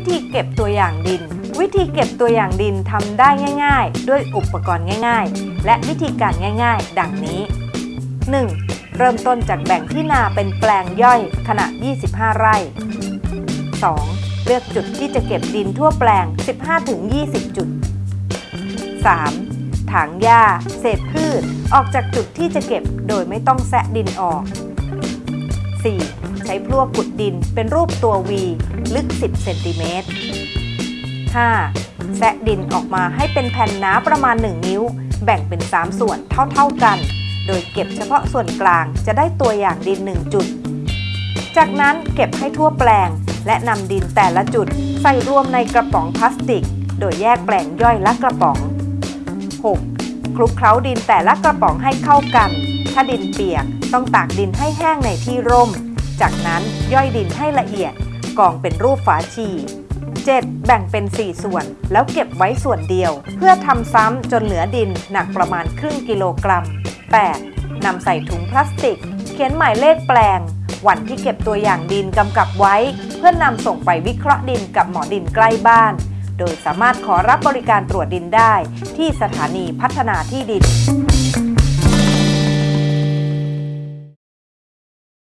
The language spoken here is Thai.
วิธีเก็บตัวอย่างดิน วิธีเก็บตัวอย่างดินทำได้ง่าย ๆ ด้วยอุปกรณ์ง่าย ๆ และวิธีการง่าย ๆ ดังนี้ 1. เริ่มต้นจากแบ่งที่นาเป็นแปลงย่อยขนาด 25 ไร่ 2. เลือกจุดที่จะเก็บดินทั่วแปลง 15-20 จุด 3. ถางหญ้า เศษพืช ออกจากจุดที่จะเก็บโดยไม่ต้องแซะดินออก 4. ใช้พลั่วขุดดินเป็นรูปตัว V ลึก 10 เซนติเมตร 5. แซะดินออกมาให้เป็นแผ่นหนาประมาณ 1 นิ้ว แบ่งเป็น 3 ส่วนเท่าๆกัน โดยเก็บเฉพาะส่วนกลางจะได้ตัวอย่างดิน 1 จุด จากนั้นเก็บให้ทั่วแปลง และนำดินแต่ละจุด ใส่รวมในกระป๋องพลาสติก โดยแยกแปลงย่อยละกระป๋อง 6. คลุกเคล้าดินแต่ละกระป๋องให้เข้ากัน ถ้าดินเปียกต้องตากดินให้แห้งในที่ร่ม จากนั้นย่อยดินให้ละเอียดกองเป็นรูปฝาชี 7. แบ่งเป็น 4 ส่วน แล้วเก็บไว้ส่วนเดียว เพื่อทำซ้ำจนเหลือดินหนักประมาณครึ่งกิโลกรัม 8. นำใส่ถุงพลาสติก เขียนหมายเลขแปลง วันที่เก็บตัวอย่างดินกำกับไว้ เพื่อนำส่งไปวิเคราะห์ดินกับหมอดินใกล้บ้าน โดยสามารถขอรับบริการตรวจดินได้ ที่สถานีพัฒนาที่ดิน